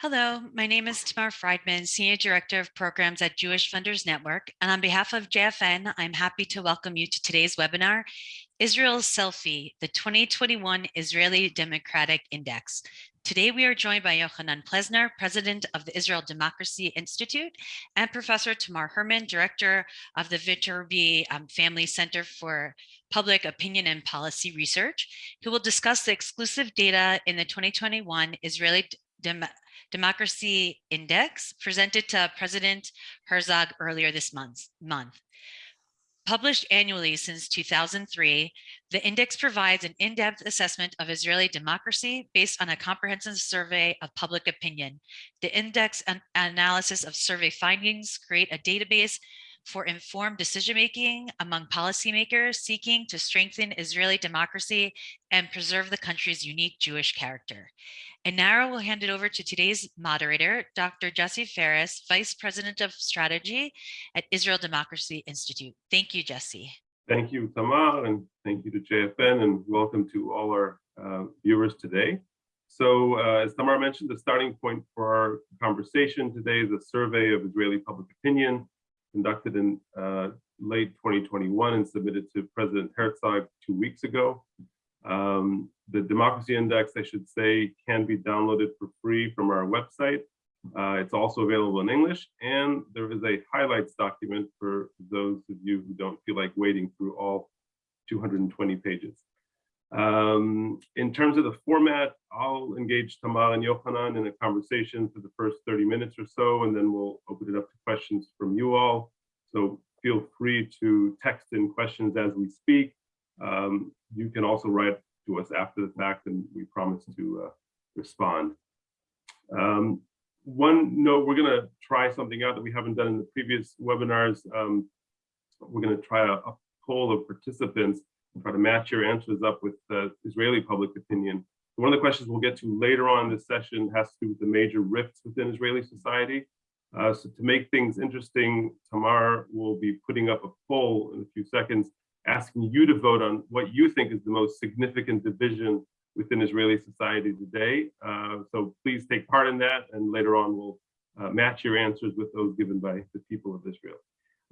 Hello, my name is Tamar Friedman, Senior Director of Programs at Jewish Funders Network. And on behalf of JFN, I'm happy to welcome you to today's webinar, Israel's Selfie, the 2021 Israeli Democratic Index. Today, we are joined by Yochanan Plesner, President of the Israel Democracy Institute, and Professor Tamar Hermann, Director of the Viterbi um, Family Center for Public Opinion and Policy Research, who will discuss the exclusive data in the 2021 Israeli Dem Democracy Index presented to President Herzog earlier this month. month. Published annually since 2003, the index provides an in-depth assessment of Israeli democracy based on a comprehensive survey of public opinion. The index an analysis of survey findings create a database for informed decision-making among policymakers seeking to strengthen Israeli democracy and preserve the country's unique Jewish character. And now we'll hand it over to today's moderator, Dr. Jesse Ferris, Vice President of Strategy at Israel Democracy Institute. Thank you, Jesse. Thank you, Tamar, and thank you to JFN, and welcome to all our uh, viewers today. So uh, as Tamar mentioned, the starting point for our conversation today is a survey of Israeli public opinion conducted in uh, late 2021 and submitted to President Herzog two weeks ago. Um, the Democracy Index, I should say, can be downloaded for free from our website. Uh, it's also available in English, and there is a highlights document for those of you who don't feel like wading through all 220 pages. Um, in terms of the format, I'll engage Tamar and Yochanan in a conversation for the first 30 minutes or so, and then we'll open it up to questions from you all. So feel free to text in questions as we speak. Um, you can also write to us after the fact, and we promise to uh, respond. Um, one note, we're going to try something out that we haven't done in the previous webinars. Um, we're going to try a, a poll of participants try to match your answers up with Israeli public opinion. One of the questions we'll get to later on in this session has to do with the major rifts within Israeli society. Uh, so to make things interesting, Tamar will be putting up a poll in a few seconds, asking you to vote on what you think is the most significant division within Israeli society today. Uh, so please take part in that, and later on we'll uh, match your answers with those given by the people of Israel.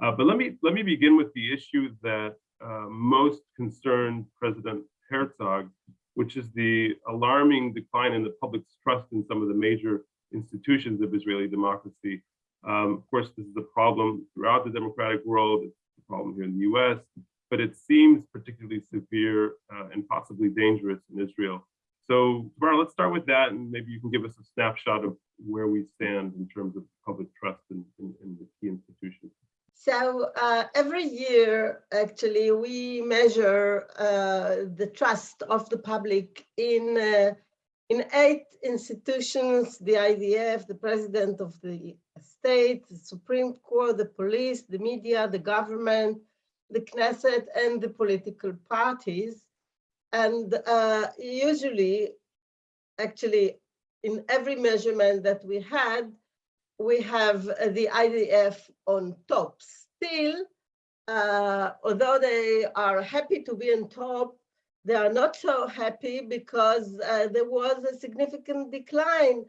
Uh, but let me let me begin with the issue that uh, most concerned President Herzog, which is the alarming decline in the public's trust in some of the major institutions of Israeli democracy. Um, of course, this is a problem throughout the democratic world. It's a problem here in the US, but it seems particularly severe uh, and possibly dangerous in Israel. So, Tamara, let's start with that, and maybe you can give us a snapshot of where we stand in terms of public trust in, in, in the key institutions. So uh, every year, actually, we measure uh, the trust of the public in uh, in eight institutions: the IDF, the president of the state, the Supreme Court, the police, the media, the government, the Knesset, and the political parties. And uh, usually, actually, in every measurement that we had, we have uh, the IDF on top. Still, uh, although they are happy to be on top, they are not so happy because uh, there was a significant decline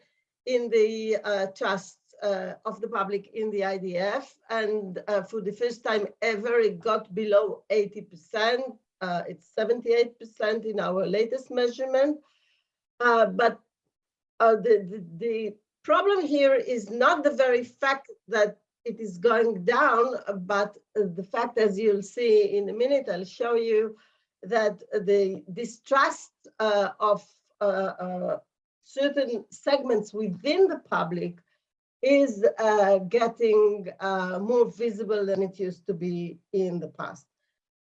in the uh, trust uh, of the public in the IDF. And uh, for the first time ever, it got below 80%. it's 78% in our latest measurement. but the, the, the problem here is not the very fact that it is going down, but the fact, as you'll see in a minute, I'll show you that the distrust uh, of uh, uh, certain segments within the public is uh, getting uh, more visible than it used to be in the past.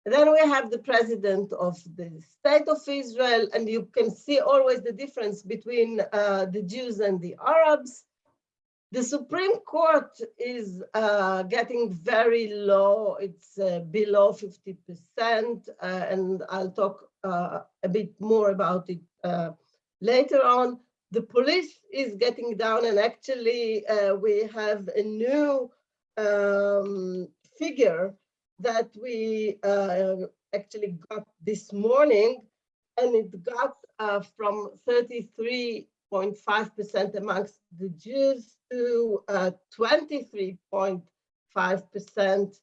Then we have the president of the state of Israel, and you can see always the difference between uh, the Jews and the Arabs. The Supreme Court is uh, getting very low. It's uh, below 50%, uh, and I'll talk uh, a bit more about it uh, later on. The police is getting down, and actually we have a new um, figure that we uh, actually got this morning, and it got uh, from 33.9 23.5% amongst the Jews to 23.5%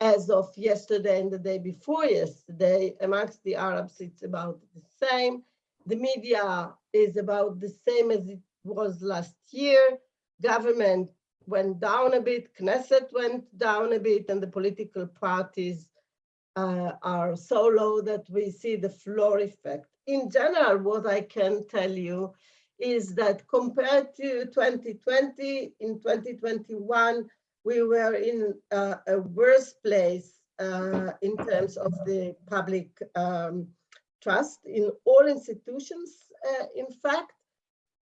as of yesterday and the day before yesterday. Amongst the Arabs, it's about the same. The media is about the same as it was last year. Government went down a bit, Knesset went down a bit, and the political parties uh, are so low that we see the floor effect. In general, what I can tell you is that compared to 2020, in 2021, we were in uh, a worse place uh, in terms of the public um, trust in all institutions, uh, in fact.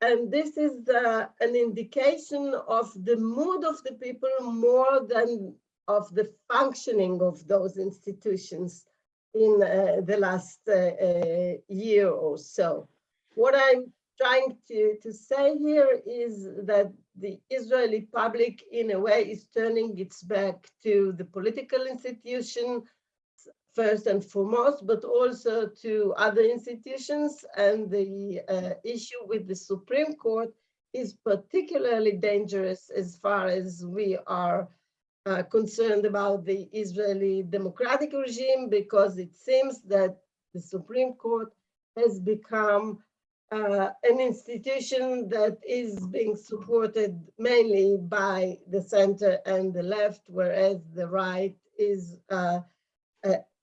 And this is an indication of the mood of the people more than of the functioning of those institutions in uh, the last uh, uh, year or so. What I'm trying to, to say here is that the Israeli public, in a way, is turning its back to the political institution, first and foremost, but also to other institutions. And the uh, issue with the Supreme Court is particularly dangerous as far as we are uh, concerned about the Israeli democratic regime, because it seems that the Supreme Court has become uh, an institution that is being supported mainly by the center and the left, whereas the right is uh,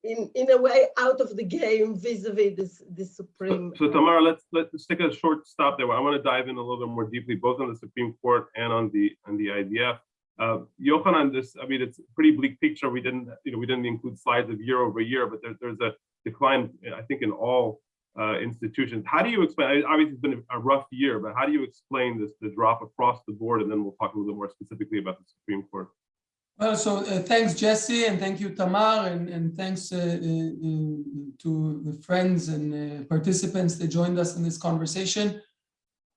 in, in a way out of the game vis-a-vis -vis the Supreme. So, so Tamara, let's let's take a short stop there. I want to dive in a little bit more deeply, both on the Supreme Court and on the on the IDF. Uh, Yochanan, this I mean, it's a pretty bleak picture. We didn't, you know, we didn't include slides of year over year, but there, there's a decline, I think, in all uh, institutions. How do you explain? Obviously, it's been a rough year, but how do you explain this the drop across the board? And then we'll talk a little bit more specifically about the Supreme Court. Well, so uh, thanks, Jesse, and thank you, Tamar, and, and thanks uh, uh, to the friends and uh, participants that joined us in this conversation.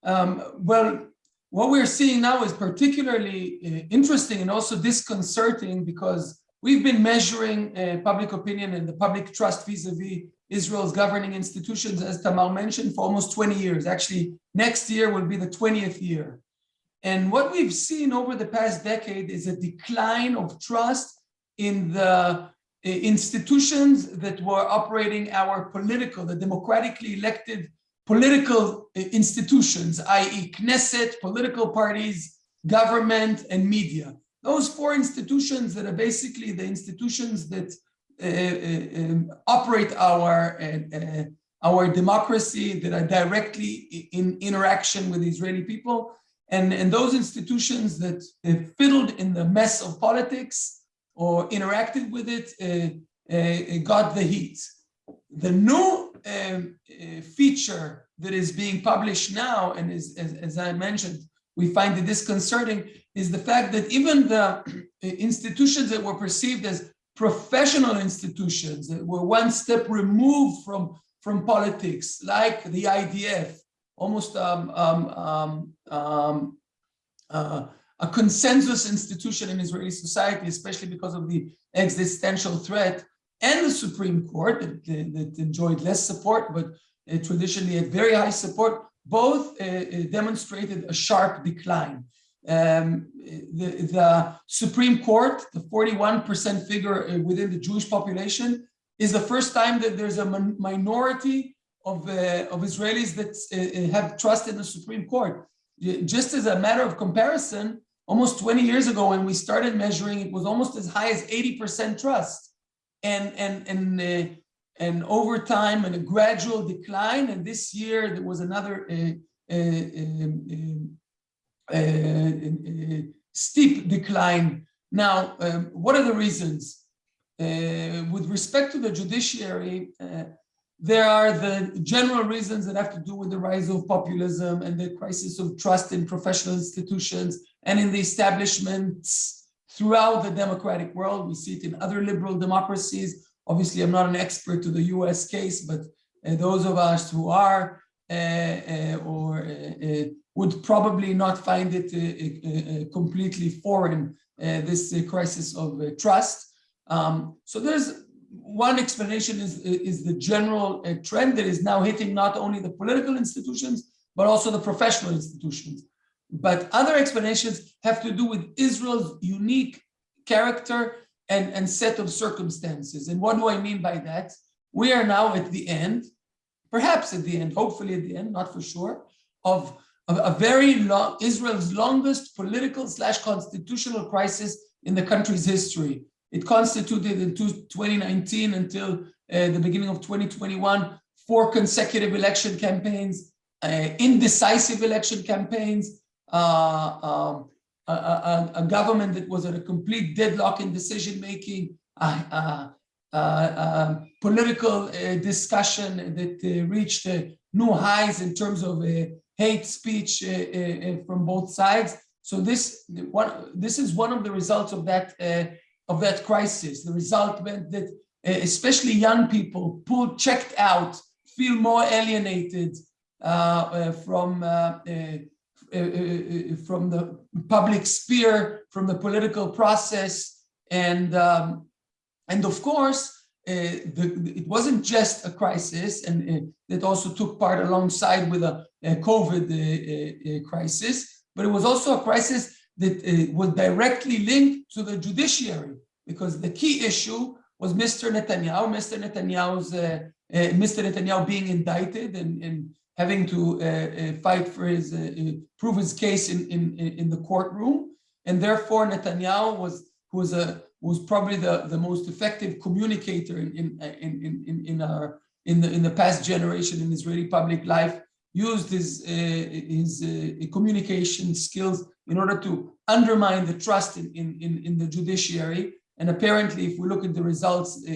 Um, well, what we're seeing now is particularly uh, interesting and also disconcerting because we've been measuring uh, public opinion and the public trust vis-a-vis -vis Israel's governing institutions, as Tamar mentioned, for almost 20 years. Actually, next year will be the 20th year. And what we've seen over the past decade is a decline of trust in the institutions that were operating our political, the democratically elected political institutions, i.e. Knesset, political parties, government, and media. Those four institutions that are basically the institutions that uh, uh, operate our uh, our democracy that are directly in interaction with the Israeli people and, and those institutions that fiddled in the mess of politics or interacted with it uh, uh, got the heat. The new um, feature that is being published now and is, as, as I mentioned, we find it disconcerting is the fact that even the institutions that were perceived as professional institutions that were one step removed from, from politics, like the IDF, almost um, um, um, um uh, a consensus institution in Israeli society, especially because of the existential threat, and the Supreme Court that, that enjoyed less support, but uh, traditionally had very high support, both uh, demonstrated a sharp decline. Um, the, the, Supreme Court, the 41% figure within the Jewish population, is the first time that there's a minority of, uh, of Israelis that uh, have trust in the Supreme Court. Just as a matter of comparison, almost 20 years ago when we started measuring, it was almost as high as 80% trust. And, and, and, uh, and over time, and a gradual decline. And this year, there was another steep decline. Now, um, what are the reasons? Uh, with respect to the judiciary, uh, there are the general reasons that have to do with the rise of populism and the crisis of trust in professional institutions and in the establishments throughout the democratic world. We see it in other liberal democracies. Obviously, I'm not an expert to the US case, but uh, those of us who are uh, uh, or uh, would probably not find it completely foreign, this crisis of trust. Um, so there's one explanation is, is the general uh, trend that is now hitting not only the political institutions, but also the professional institutions. But other explanations have to do with Israel's unique character and, and set of circumstances. And what do I mean by that? We are now at the end, perhaps at the end, hopefully at the end, not for sure, of, of a very long, Israel's longest political slash constitutional crisis in the country's history. It constituted in 2019 until uh, the beginning of 2021, four consecutive election campaigns, uh, indecisive election campaigns, uh, um, a, a, a, government that was at a complete deadlock in decision making, uh, uh, political discussion that reached new highs in terms of hate speech from both sides. So this this is one of the results of that of that crisis. The result meant that eh, especially young people, pulled, checked out, feel more alienated uh, uh, from uh, eh, eh, from the public sphere, from the political process, and um, and of course, the, it wasn't just a crisis, and it also took part alongside with a, a COVID crisis, but it was also a crisis that was directly linked to the judiciary, because the key issue was Mr. Netanyahu, Mr. Netanyahu's, uh, uh, Mr. Netanyahu being indicted and, and having to uh, uh fight for his, uh, uh, prove his case in, in, in the courtroom. And therefore Netanyahu was, who was, a, was probably the, the most effective communicator in, in, in, in, in, our, in, the, in the past generation in Israeli public life, used his, his communication skills in order to undermine the trust in, in, in, the judiciary. And apparently, if we look at the results, uh,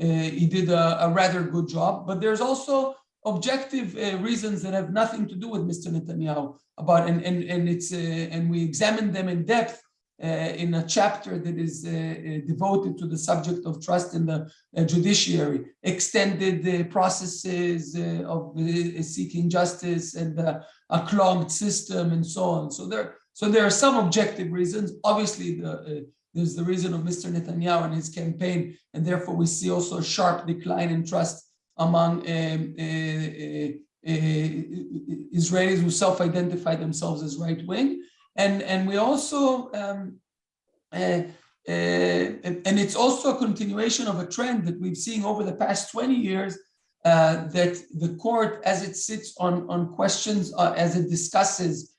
uh, he did a, a, rather good job. But there's also objective uh, reasons that have nothing to do with Mr. Netanyahu about and and and it's and we examined them in depth in a chapter that is devoted to the subject of trust in the judiciary, extended the processes of seeking justice and a clogged system and so on. So there, so there are some objective reasons. Obviously, the there's the reason of Mr. Netanyahu and his campaign, and therefore we see also a sharp decline in trust among um, uh, uh, uh, Israelis who self-identify themselves as right-wing. And, and we also, um, and it's also a continuation of a trend that we've seen over the past 20 years uh, that the court, as it sits on, on questions, uh, as it discusses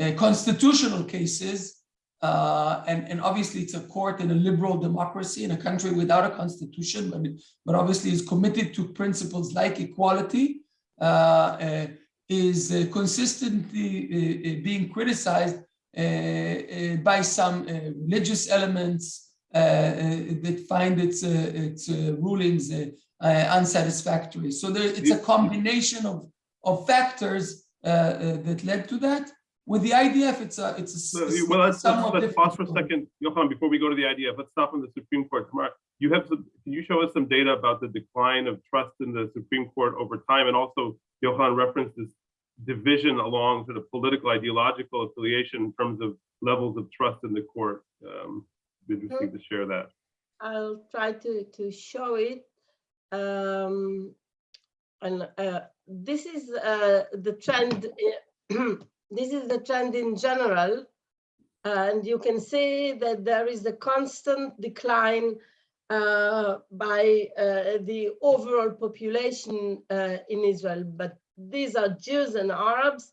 uh, constitutional cases, uh, and, and obviously it's a court in a liberal democracy in a country without a constitution, but, but obviously is committed to principles like equality, uh, uh, is uh, consistently uh, being criticized by some religious elements that find its, its rulings unsatisfactory. So there, it's a combination of, of factors that led to that with the IDF, it's a it's a so, well. Let's, let's, let's pause for a second, Yochanan, before we go to the IDF. Let's stop on the Supreme Court. Tamar, you have some. Can you show us some data about the decline of trust in the Supreme Court over time, and also Yochanan referenced this division along to the political ideological affiliation in terms of levels of trust in the court. Um, interesting to share that. I'll try to to show it. Um, and uh, this is uh, the trend. this is the trend in general. And you can see that there is a constant decline uh, by uh, the overall population uh, in Israel, but these are Jews and Arabs.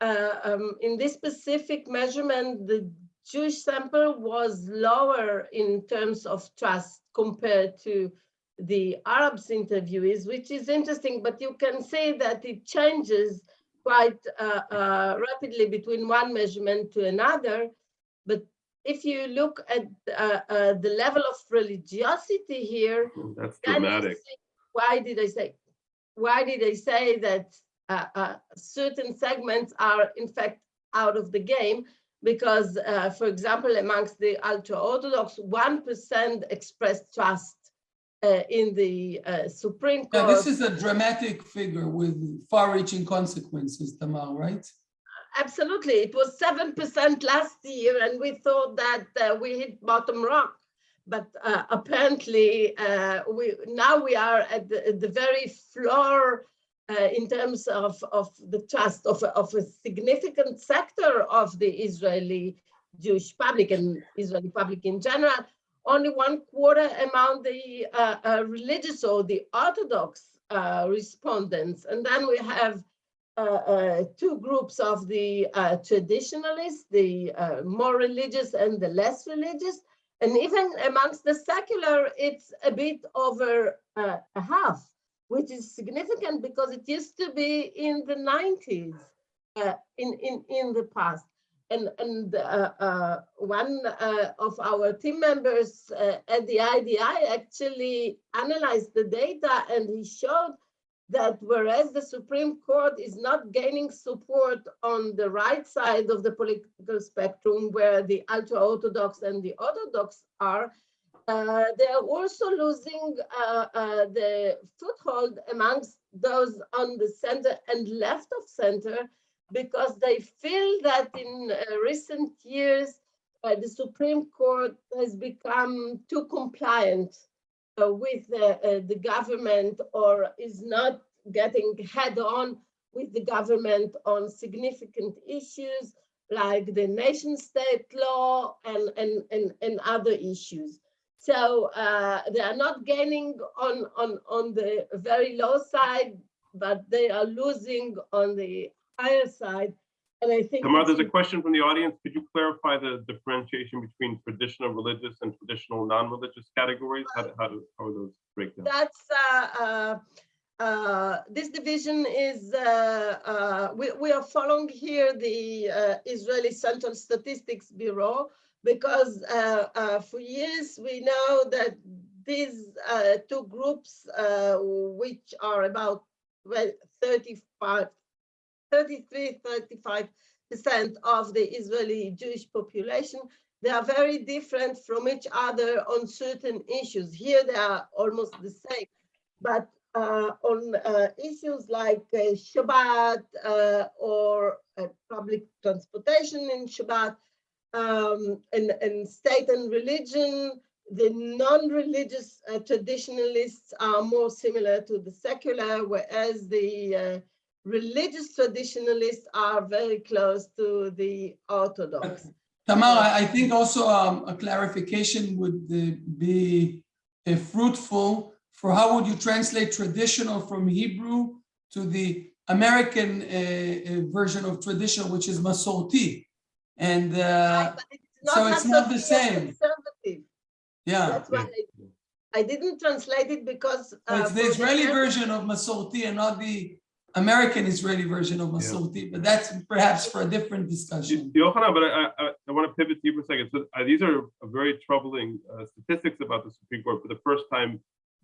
Uh, um, in this specific measurement, the Jewish sample was lower in terms of trust compared to the Arabs interviewees, which is interesting, but you can see that it changes quite uh, uh, rapidly between one measurement to another. But if you look at uh, uh the level of religiosity here, that's dramatic. why did I say? Why did I say that uh, uh, certain segments are in fact out of the game? Because, for example, amongst the ultra-Orthodox, 1% expressed trust uh, in the uh, Supreme Court. Yeah, this is a dramatic figure with far-reaching consequences, Tamar, right? Absolutely. It was 7% last year, and we thought that uh, we hit bottom rock. But uh, apparently, uh, we now we are at the, at the, very floor uh, in terms of, of the trust of, of a significant sector of the Israeli Jewish public and Israeli public in general, only one quarter among the uh, uh, religious or the Orthodox uh, respondents. And then we have uh, uh, two groups of the traditionalists, the more religious and the less religious. And even amongst the secular, it's a bit over a half, which is significant because it used to be in the 90s uh, in, in, in the past. And, and uh, uh, one uh, of our team members uh, at the IDI actually analyzed the data and he showed that whereas the Supreme Court is not gaining support on the right side of the political spectrum, where the ultra-Orthodox and the Orthodox are, uh, they are also losing uh, the foothold amongst those on the center and left of center because they feel that in uh, recent years, uh, the Supreme Court has become too compliant uh, with the, uh, the government or is not getting head on with the government on significant issues like the nation state law and, and, and, and other issues. So uh, they are not gaining on, on, on the very low side, but they are losing on the higher side. And I think Tamar, there's a question from the audience. Could you clarify the differentiation between traditional religious and traditional non-religious categories? How, do- how do, how are those break down? that's uh, uh, uh, this division is uh, uh, we, we are following here the uh, Israeli Central Statistics Bureau because uh, uh, for years we know that these uh, two groups uh, which are about well, 35 33 35 percent of the Israeli Jewish population they are very different from each other on certain issues. Here they are almost the same but uh, on uh, issues like uh, Shabbat uh, or uh, public transportation in Shabbat um, and, and state and religion, the non-religious uh, traditionalists are more similar to the secular, whereas the uh, religious traditionalists are very close to the Orthodox. Tamara, I think also um, a clarification would uh, be uh, fruitful for how would you translate traditional from Hebrew to the American uh, uh, version of traditional, which is Masorti. And uh, But it's so it's not the same. Yeah, That's why I, I didn't translate it because. so uh, it's the Israeli Arab- version of Masorti and not the American Israeli version of Masorti, but that's perhaps for a different discussion. Yochanan, but I, I, I want to pivot to you for a second. So uh, these are very troubling uh, statistics about the Supreme Court for the first time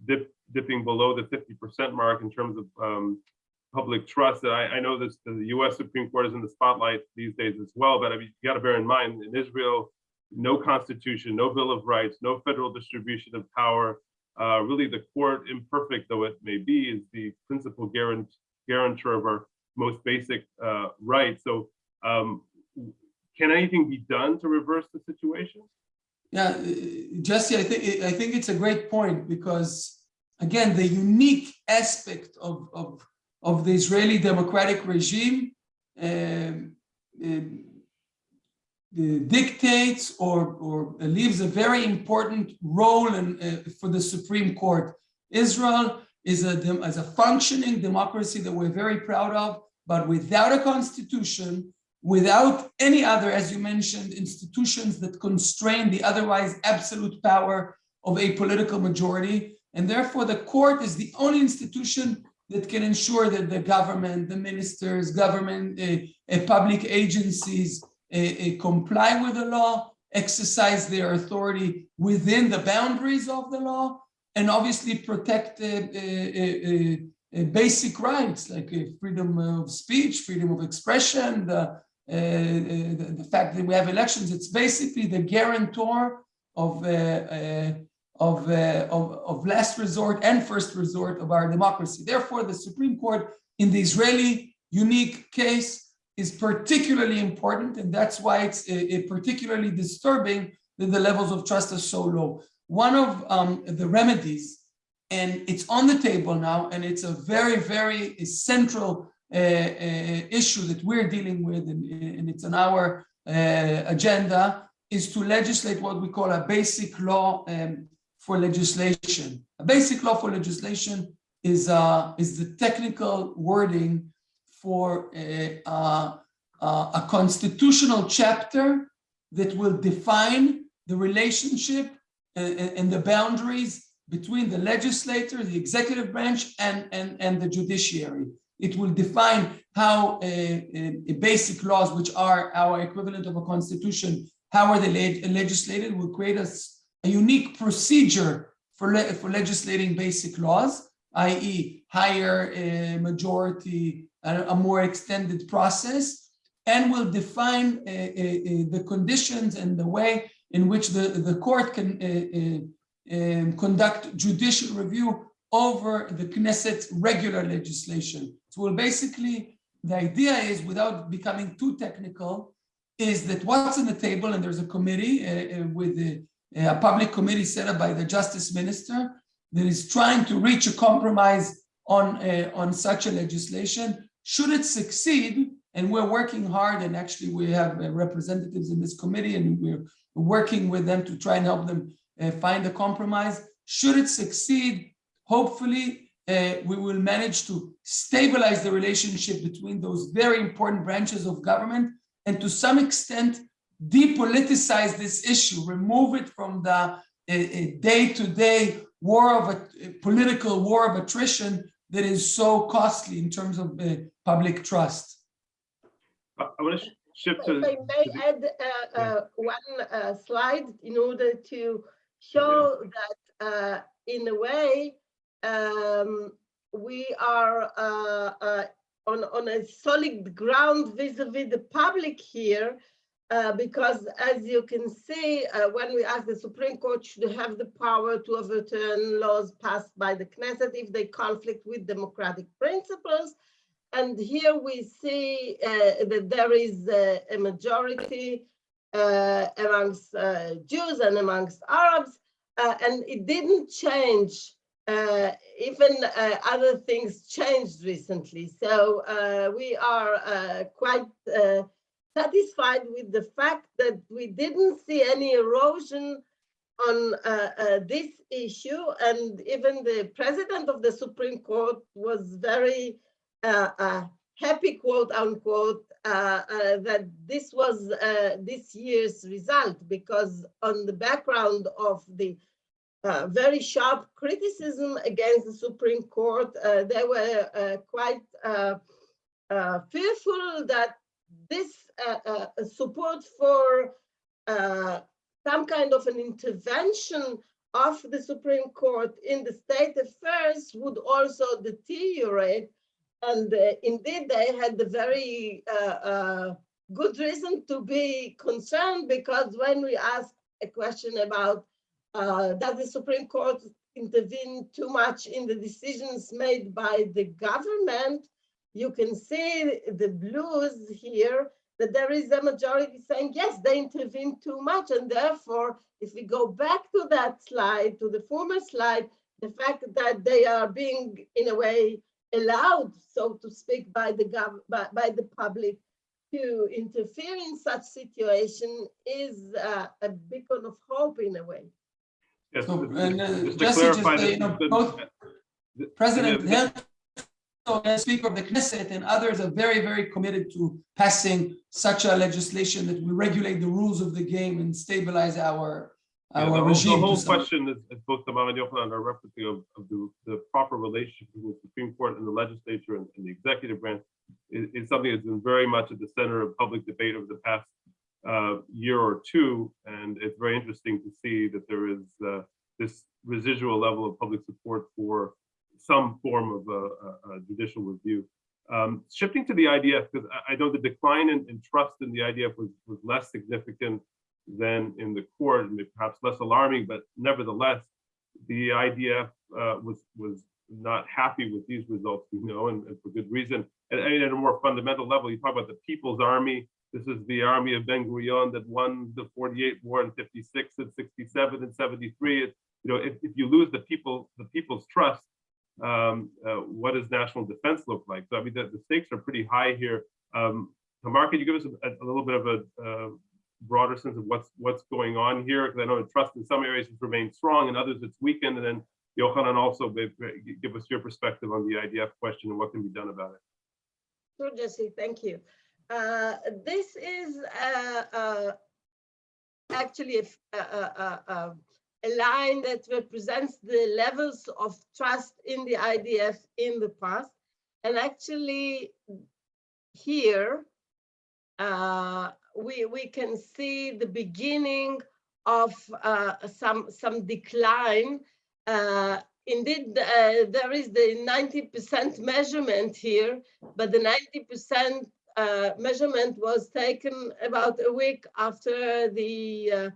dip, dipping below the 50% mark in terms of um, public trust. And I, I know this, the US Supreme Court is in the spotlight these days as well, but I mean, you got to bear in mind in Israel, no constitution, no Bill of Rights, no federal distribution of power. Uh, really, the court, imperfect though it may be, is the principal guarant, guarantor of our most basic uh, rights. So, um, can anything be done to reverse the situation? Yeah, uh, Jesse, I think, I think it's a great point because, again, the unique aspect of, of, of the Israeli democratic regime um, um, dictates or, or leaves a very important role in, uh, for the Supreme Court. Israel is a, is a functioning democracy that we're very proud of, but without a constitution, without any other, as you mentioned, institutions that constrain the otherwise absolute power of a political majority. And therefore, the court is the only institution that can ensure that the government, the ministers, government, uh, uh, public agencies uh, comply with the law, exercise their authority within the boundaries of the law, and obviously protect uh, uh, uh, basic rights like freedom of speech, freedom of expression, the, the, the fact that we have elections. It's basically the guarantor of, of, uh, of, of last resort and first resort of our democracy. Therefore, the Supreme Court in the Israeli unique case is particularly important, and that's why it's uh, particularly disturbing that the levels of trust are so low. One of um, the remedies And it's on the table now, and it's a very, very central uh, uh, issue that we're dealing with, and, and it's on our uh, agenda, is to legislate what we call a basic law um, for legislation. A basic law for legislation is, uh, is the technical wording for a, uh, uh, a constitutional chapter that will define the relationship and, and the boundaries between the legislator, the executive branch, and, and, and the judiciary. It will define how uh, uh, basic laws, which are our equivalent of a constitution, how are they leg legislated, will create us a unique procedure for, le for legislating basic laws, i.e. higher uh, majority, a, a more extended process, and will define the conditions and the way in which the, the court can uh, um, conduct judicial review over the Knesset's regular legislation. So well, basically, the idea is, without becoming too technical, is that what's on the table, and there's a committee uh, uh, with a, a public committee set up by the justice minister that is trying to reach a compromise on, uh, on such a legislation. Should it succeed, and we're working hard, and actually we have uh, representatives in this committee, and we're working with them to try and help them uh, find a compromise. Should it succeed, hopefully uh, we will manage to stabilize the relationship between those very important branches of government and to some extent depoliticize this issue, remove it from the day-to-day -day war of a political war of attrition that is so costly in terms of uh, public trust. I want to shift to. If I may add uh, uh, one uh, slide in order to show that uh, in a way um, we are uh, uh, on, on a solid ground vis-a-vis -vis the public here uh, because as you can see, uh, when we ask the Supreme Court should have the power to overturn laws passed by the Knesset if they conflict with democratic principles. And here we see uh, that there is a majority uh, amongst uh, Jews and amongst Arabs, and it didn't change uh, even uh, other things changed recently. So uh, we are quite satisfied with the fact that we didn't see any erosion on this issue. And even the president of the Supreme Court was very happy, quote unquote, uh, uh, that this was uh, this year's result because on the background of the uh, very sharp criticism against the Supreme Court. Uh, they were uh, quite fearful that this support for some kind of an intervention of the Supreme Court in the state affairs would also deteriorate. And uh, indeed, they had the very uh, uh, good reason to be concerned because when we asked a question about uh, does the Supreme Court intervene too much in the decisions made by the government? You can see the blues here that there is a majority saying, yes, they intervene too much. And therefore, if we go back to that slide, to the former slide, the fact that they are being, in a way, allowed, so to speak, by the, gov by, by the public to interfere in such situation is uh, a beacon of hope in a way. Yes, So, and, uh, just to clarify just, uh, you know, the- both the- President yeah, Herzog and Speaker of the Knesset and others are very, very committed to passing such a legislation that will regulate the rules of the game and stabilize our, Yeah, the our whole, regime. the whole question is, both Tamar and Yochanan are referencing of, of the, the proper relationship between the Supreme Court and the legislature and, and the executive branch is, is something that's been very much at the center of public debate over the past uh, year or two. And it's very interesting to see that there is uh, this residual level of public support for some form of a, a- a judicial review. Um, shifting to the IDF, because I, I know the decline in, in trust in the IDF was, was less significant than in the court, and perhaps less alarming, but nevertheless, the IDF uh, was was not happy with these results, we know, and, and for good reason. And, and at a more fundamental level, you talk about the People's Army. This is the army of Ben Gurion that won the 48 war in 56 and 67 and 73. It's you know, if, if you lose the people, the people's trust, um, uh, what does national defense look like? So I mean, the, the stakes are pretty high here. Um, Tamar, can you give us a, a little bit of a uh, broader sense of what's what's going on here? Because I know trust in some areas has remained strong, and others it's weakened. And then Yochanan also give us your perspective on the IDF question and what can be done about it. Sure, Jesse, thank you. Uh, This is uh, uh, actually a line that represents the levels of trust in the IDF in the past. And actually, here, uh, we, we can see the beginning of uh, some, some decline. Uh, Indeed, uh, there is the 90% measurement here, but the 90% uh, measurement was taken about a week after the, uh,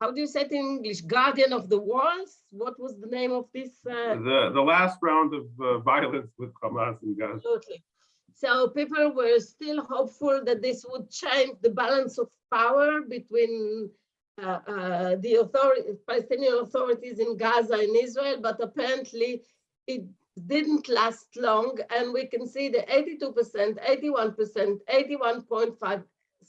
how do you say it in English, Guardian of the Walls? What was the name of this? uh, The the last round of uh, violence with Hamas and Gaza. Absolutely. So people were still hopeful that this would change the balance of power between uh, uh, the authority, Palestinian authorities in Gaza and Israel, but apparently it didn't last long. And we can see the 82%, 81%, 81.5,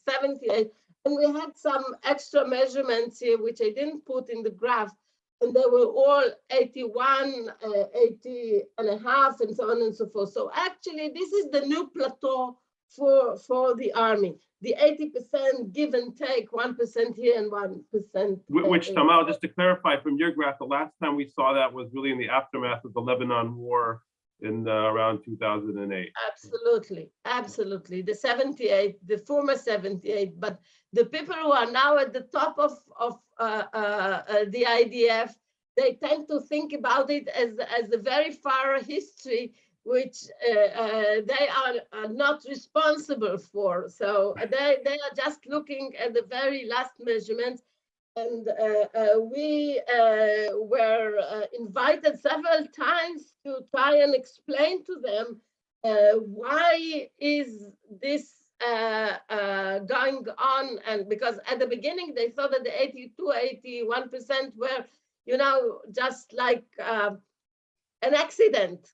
78. And we had some extra measurements here, which I didn't put in the graph, and they were all 81, uh, 80 and a half, and so on and so forth. So actually, this is the new plateau for, for the army. The 80% give and take, 1% here and 1%. Wh- Which, Tamal, just to clarify from your graph, the last time we saw that was really in the aftermath of the Lebanon war in uh, around 2008. Absolutely, absolutely. The 78, the former 78, but the people who are now at the top of, of uh, uh, uh, the IDF, they tend to think about it as, as a very far history, which uh, uh, they are, are not responsible for. So they, they are just looking at the very last measurements. And uh, uh, we uh, were invited several times to try and explain to them why is this going on? And because at the beginning they thought that the 82, 81% were, you know, just like uh, an accident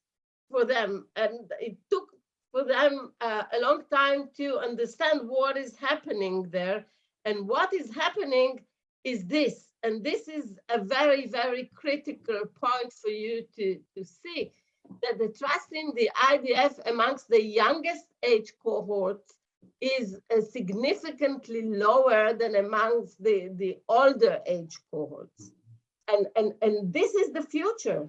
for them. And it took for them uh, a long time to understand what is happening there. And what is happening is this. And this is a very, very critical point for you to, to see that the trust in the IDF amongst the youngest age cohorts is uh, significantly lower than amongst the, the older age cohorts. And, and, and this is the future.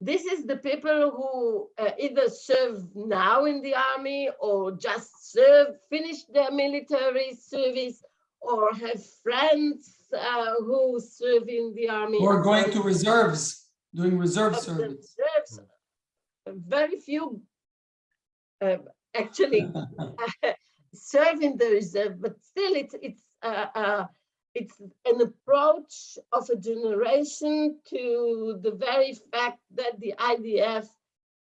This is the people who uh, either serve now in the army or just serve, finish their military service or have friends uh, who serve in the army. Or going to reserves, doing reserve service. reserves, Very few uh, actually serve in the reserve, but still it's it's uh, uh, it's an approach of a generation to the very fact that the IDF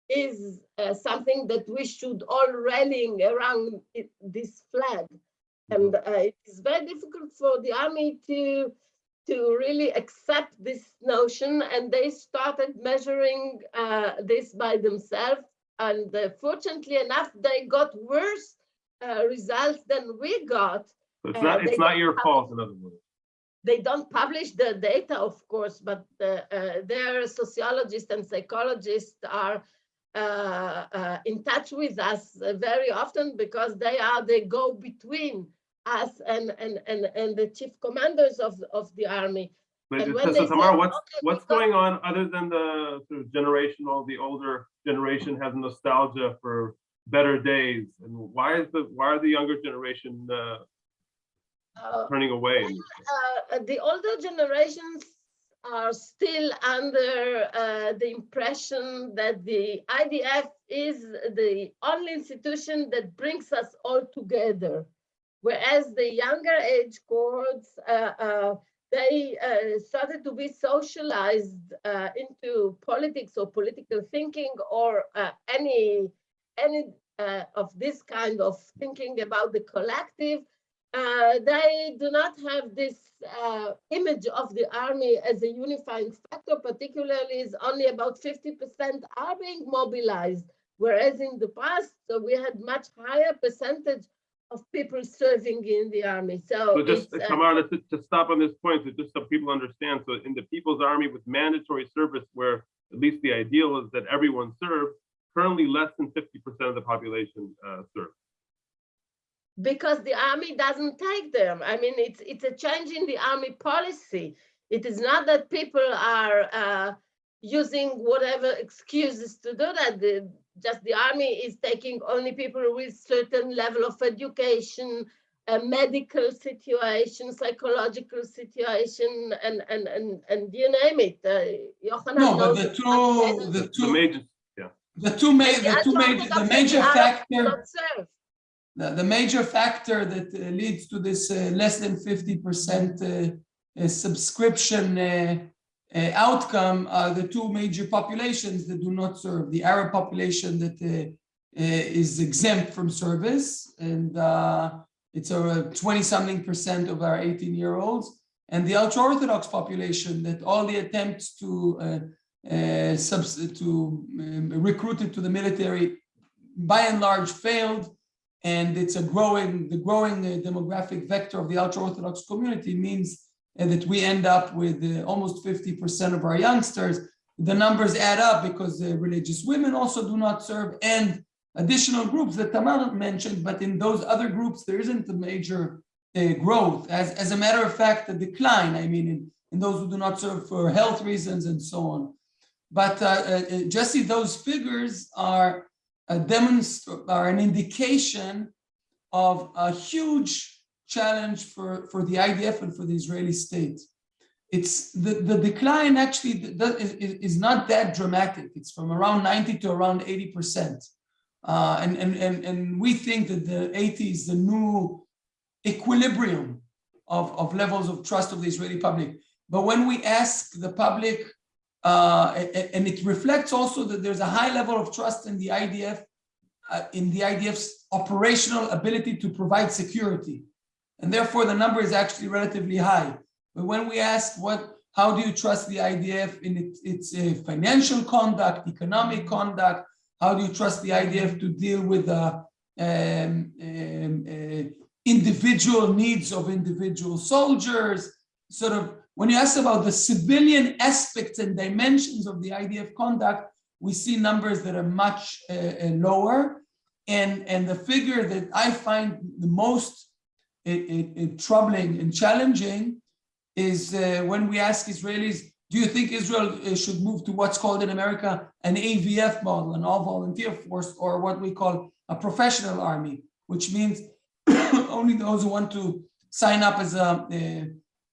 is uh, something that we should all rallying around it, this flag. And uh, it is very difficult for the army to to really accept this notion. And they started measuring uh, this by themselves. And uh, fortunately enough they got worse uh, results than we got. So it's Uh, not, it's not your fault, in other words. they don't publish the data of course but uh, uh, their sociologists and psychologists are uh, uh, in touch with us uh, very often because they are the go between us and and and, and the chief commanders of of the army But And when so they Tamar, say, what's, "Okay, what's going on other than the sort of generational, the older generation has nostalgia for better days? And why is the, why are the younger generation uh, uh, turning away? uh, the older generations are still under uh, the impression that the IDF is the only institution that brings us all together. Whereas the younger age cohorts, uh, uh, they uh, started to be socialized into politics or political thinking or any, any of this kind of thinking about the collective uh, they do not have this uh, image of the army as a unifying factor, particularly is only about 50% are being mobilized, whereas in the past, so we had much higher percentage of people serving in the army. So, So just, uh, Tamara, to, to stop on this point, so just so people understand, so in the People's Army with mandatory service, where at least the ideal is that everyone serves, currently less than fifty percent of the population uh, serves. because the army doesn't take them. I mean, it's it's a change in the army policy. It is not that people are uh, using whatever excuses to do that. The, just the army is taking only people with certain level of education, a medical situation, psychological situation, and and and and you name it. Uh, Yochanan No, but the two, much better the The two, major, the two ma, the two major, the Orthodox major the Arab factor. The, the major factor that uh, leads to this uh, less than fifty percent uh, subscription uh, outcome are the two major populations that do not serve. The Arab population that uh, uh, is exempt from service, and uh, it's a twenty-something percent of our eighteen-year-olds, and the ultra-Orthodox population that all the attempts to uh, to um, recruit into the military by and large failed and it's a growing, the growing uh, demographic vector of the ultra-Orthodox community means uh, that we end up with uh, almost 50% of our youngsters. The numbers add up because uh, religious women also do not serve and additional groups that Tamar mentioned, but in those other groups, there isn't a major uh, growth. As, as a matter of fact, a decline, I mean, in, in those who do not serve for health reasons and so on. But uh, uh, uh, Jesse, those figures are a demonst are an indication of a huge challenge for, for the IDF and for the Israeli state. It's the, the decline actually is, is not that dramatic. It's from around 90 to around 80%. Uh, and, and, and, and we think that the 80 is the new equilibrium of, of levels of trust of the Israeli public. But when we ask the public uh, and it reflects also that there's a high level of trust in the IDF, uh, in the IDF's operational ability to provide security. And therefore, the number is actually relatively high. But when we ask what, how do you trust the IDF in its, its uh, financial conduct, economic conduct? How do you trust the IDF to deal with the um, um, uh, individual needs of individual soldiers? Sort of when you ask about the civilian aspects and dimensions of the IDF conduct, we see numbers that are much uh, uh, lower. And, and the figure that I find the most uh, uh, troubling and challenging is uh, when we ask Israelis, do you think Israel uh, should move to what's called in America an AVF model, an all volunteer force, or what we call a professional army, which means only those who want to sign up as a,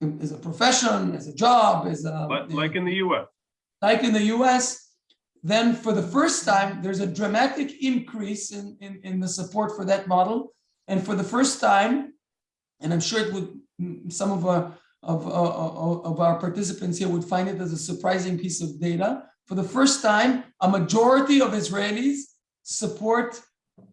uh, as a profession, as a job, as a but like in the US. like in the US, then for the first time, there's a dramatic increase in, in, in the support for that model. And for the first time, and I'm sure it would, some of our, of, of, of our participants here would find it as a surprising piece of data. For the first time, a majority of Israelis support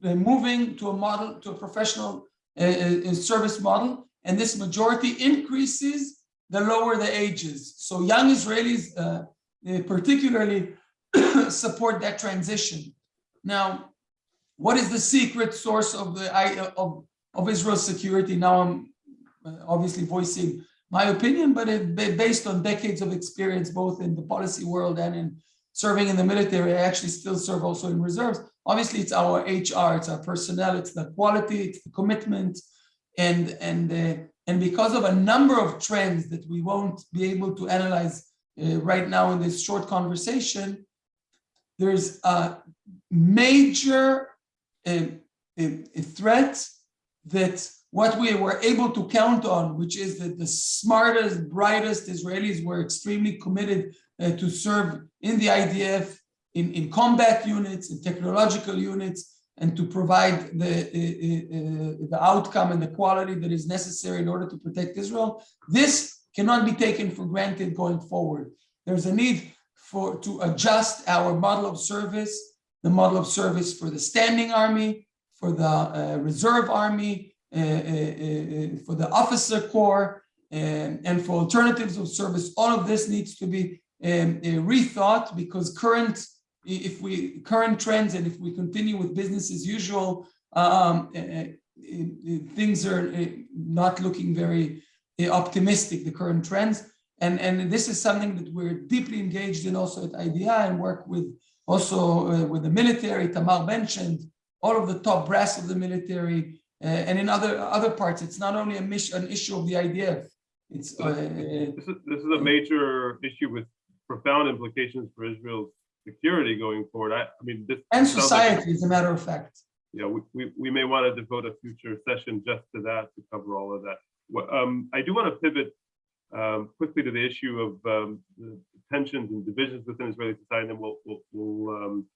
uh, moving to a model, to a professional uh, uh, service model. And this majority increases the lower the ages. So young Israelis, uh, uh, particularly support that transition. Now, what is the secret source of the of, of Israel's security? Now I'm uh, obviously voicing my opinion, but it based on decades of experience, both in the policy world and in serving in the military. I actually still serve also in reserves. Obviously, it's our HR, it's our personnel, it's the quality, it's the commitment, and and uh, and because of a number of trends that we won't be able to analyze uh, right now in this short conversation, there's a major uh, a- a threat that what we were able to count on, which is that the smartest, brightest Israelis were extremely committed uh, to serve in the IDF, in, in combat units, in technological units, and to provide the, uh, uh, the outcome and the quality that is necessary in order to protect Israel. This cannot be taken for granted going forward. There's a need for to adjust our model of service, the model of service for the standing army, for the uh, reserve army, uh, uh, uh, for the officer corps, and, and for alternatives of service. All of this needs to be um, uh, rethought because current, if we current trends and if we continue with business as usual, um, uh, uh, uh, things are uh, not looking very uh, optimistic. The current trends, and and this is something that we're deeply engaged in also at IDI and work with also uh, with the military. Tamar mentioned all of the top brass of the military, uh, and in other other parts. It's not only a mission, an issue of the IDF. It's uh, This is, this is a major issue with profound implications for Israel's security going forward. I, I mean, this. and sounds like- society, as a matter of fact. Yeah, we, we, we may want to devote a future session just to that, to cover all of that. Um, I do want to pivot um, quickly to the issue of um, the tensions and divisions within Israeli society, and then we'll, we'll, we'll um,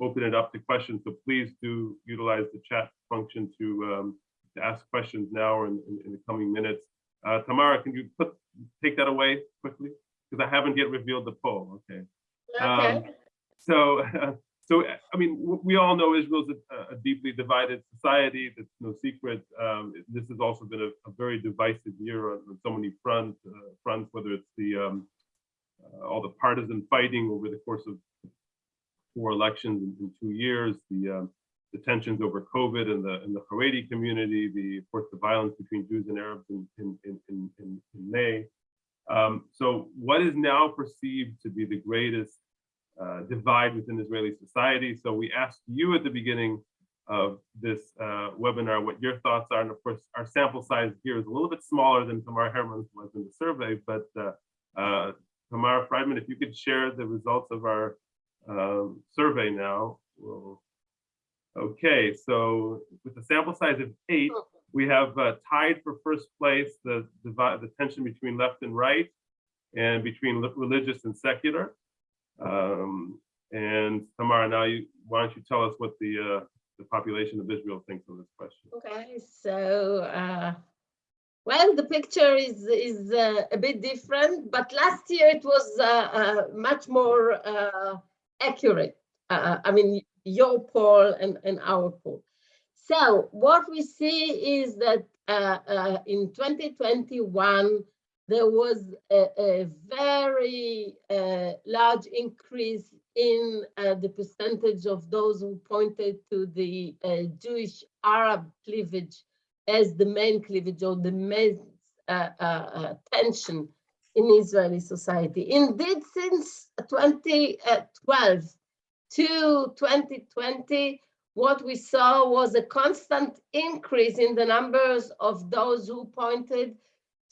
open it up to questions. So please do utilize the chat function to, um, to ask questions now or in, in, in the coming minutes. Uh, Tamara, can you put, take that away quickly? Because I haven't yet revealed the poll, okay? Okay. Um, So, so I mean, we all know Israel's a, a deeply divided society. That's no secret. Um, this has also been a, a very divisive year on, on so many front uh, fronts. Whether it's the um, uh, all the partisan fighting over the course of four elections in, in two years, the um, the tensions over COVID and the and the Haredi community, the of course the violence between Jews and Arabs in in in, in, in, in May. Um, so, what is now perceived to be the greatest uh, divide within Israeli society. So we asked you at the beginning of this uh, webinar what your thoughts are. And of course, our sample size here is a little bit smaller than Tamar Hermann's was in the survey, but uh, uh, Tamar Friedman, if you could share the results of our um, survey now. We'll... Okay, so with a sample size of eight, we have uh, tied for first place the, divide, the tension between left and right and between religious and secular. Um, and Tamara, now you, why don't you tell us what the, uh, the population of Israel thinks of this question? Okay, so, uh, well, the picture is, is uh, a bit different, but last year it was uh, uh, much more uh, accurate. Uh, I mean, your poll and, and our poll. So what we see is that uh, uh, in 2021, there was a, a very uh, large increase in uh, the percentage of those who pointed to the uh, Jewish Arab cleavage as the main cleavage or the main tension in Israeli society. Indeed, since 2012 to 2020, what we saw was a constant increase in the numbers of those who pointed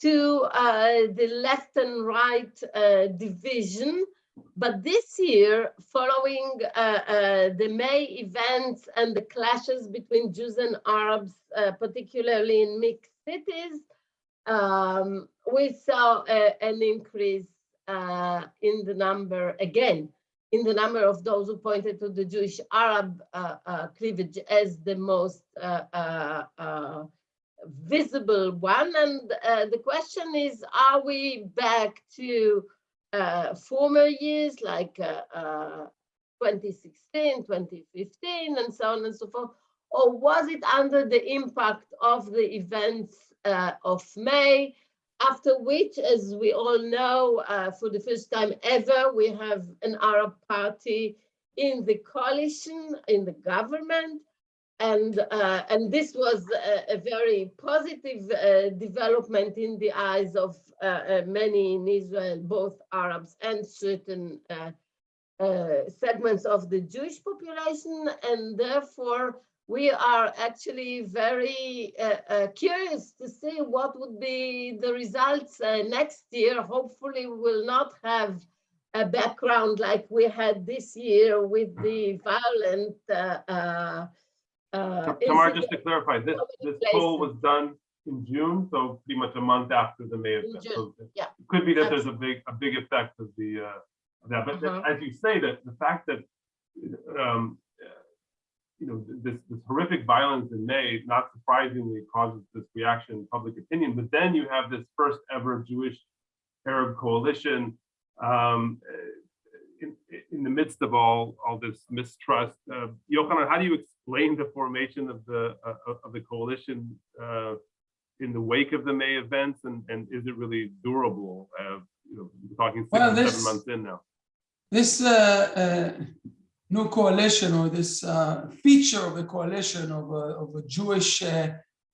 to uh, the left and right uh, division. But this year, following uh, uh the May events and the clashes between Jews and Arabs, uh, particularly in mixed cities, um, we saw a, an increase uh, in the number again, in the number of those who pointed to the Jewish Arab cleavage as the most visible one. And uh, the question is, are we back to uh, former years like uh, uh 2016, 2015, and so on and so forth? Or was it under the impact of the events uh, of May, after which, as we all know, uh, for the first time ever, we have an Arab party in the coalition, in the government, and uh, and this was a, a very positive uh, development in the eyes of uh, uh many in Israel, both Arabs and certain uh, segments of the Jewish population, and therefore we are actually very curious to see what would be the results next year. Hopefully, we will not have a background like we had this year with the violent. Uh, Tamara, is just to clarify, this, this poll was done in June, so pretty much a month after the May In event. June, So yeah. It could be that there's a big, a big effect of the, uh, of that, but Uh-huh. as you say, that the fact that, um, uh, you know, this, this horrific violence in May, not surprisingly causes this reaction in public opinion, but then you have this first ever Jewish Arab coalition. Um, in- in the midst of all, all this mistrust, uh, Yochanan, how do you explain the formation of the, uh, of the coalition uh, in the wake of the May events and, and is it really durable? Uh, You know, we're talking six Well, or seven months in now. This uh, uh, new coalition or this uh, feature of the coalition of a, of a Jewish uh,